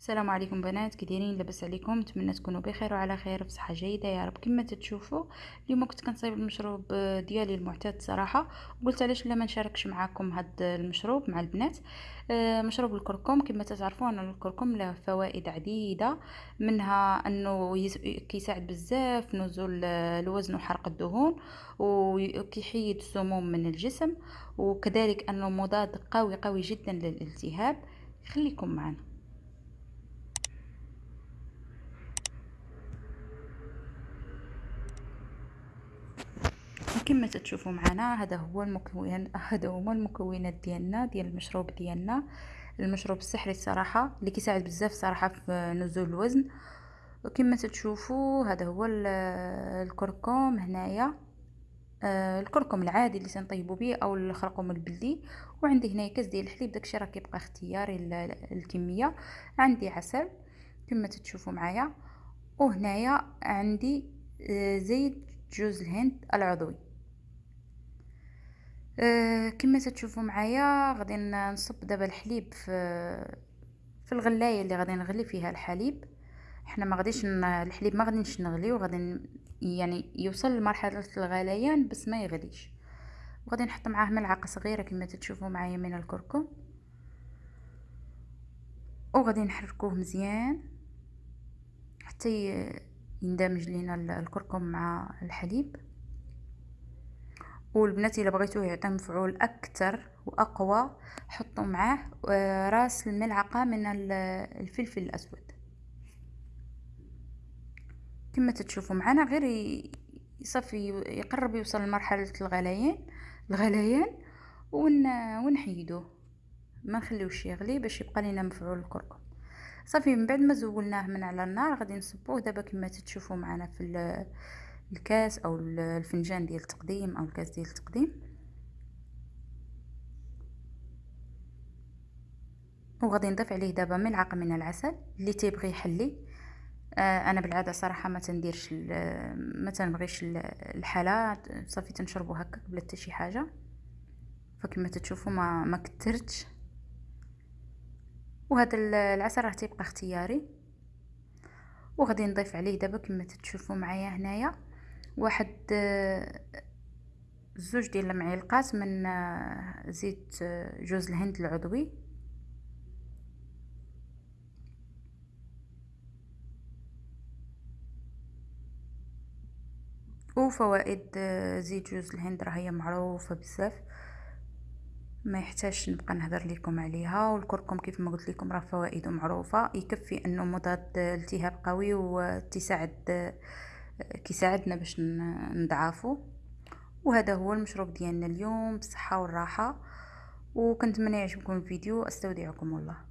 السلام عليكم بنات كي دايرين لاباس عليكم نتمنى تكونوا بخير وعلى خير في صحة جيدة. يا رب كما تتشوفوا اليوم كنت كنصايب المشروب ديالي المعتاد صراحة قلت علاش لا ما نشاركش معكم هذا المشروب مع البنات. آه، مشروب الكركم كما تعرفوا أن الكركم له فوائد عديدة منها أنه كيساعد بزاف نزول الوزن وحرق الدهون وكيحيد السموم من الجسم وكذلك أنه مضاد قوي قوي جدا للالتهاب. خليكم معنا. كما تشوفوا معنا هذا هو المكون هذا هما المكونات ديالنا ديال المشروب ديالنا. المشروب السحري الصراحة اللي كيساعد بزاف صراحة في نزول الوزن. كما تشوفوا هذا هو الكركم هنايا. آه الكركم العادي اللي تنطيبوا به أو الخرقوم البلدي. وعندي هنايا كاس ديال الحليب داكشي راه كيبقى اختياري الكمية. عندي عسل كما تشوفوا معايا. وهنايا عندي آه زيت جوز الهند العضوي. كما تشوفوا معايا غادي نصب دابا الحليب في في الغلاية اللي غادي نغلي فيها الحليب. حنا ما غاديش الحليب ما غاديش نغليو غادي يعني يوصل لمرحلة الغليان بس ما يغليش. وغادي نحط معاه ملعقة صغيرة كما تشوفوا معايا من الكركم. وغادي نحركوه مزيان حتى يندمج لينا الكركم مع الحليب. والبنات إلا بغيتوه يعطي مفعول أكثر وأقوى حطوا معاه آه، راس الملعقة من الفلفل الأسود. كما تشوفوا معنا غير يصفي يقرب يوصل لمرحلة الغليان الغليان ون ونحيدوه. ما نخليوش يغلي باش يبقى لينا مفعول الكركم. صافي من بعد ما زولناه من على النار غادي نصبوه. دابا كما تشوفوا معنا في الكاس أو الفنجان ديال التقديم أو الكاس ديال التقديم. وغادي نضيف عليه دابا ملعقة من العسل اللي تيبغي يحلي. آه أنا بالعادة صراحة ما تنديرش ما تنبغيش الحلا صافي تنشربو هكا بلا حتى شي حاجة. فكما تشوفوا ما ما كثرتش وهذا العسل راه تيبقى اختياري. وغادي نضيف عليه دابا كما تشوفوا معايا هنايا. واحد زوج ديال المعلقات من زيت جوز الهند العضوي. وفوائد زيت جوز الهند راه هي معروفة بزاف. ما يحتاجش نبقى نهضر لكم عليها. والكركم كيف ما قلت لكم راه فوائده معروفة. يكفي أنه مضاد التهاب قوي وتساعد كيساعدنا باش نضعفو. وهذا هو المشروب ديالنا اليوم بالصحة والراحة. وكنتمنى يعجبكم الفيديو. أستودعكم الله.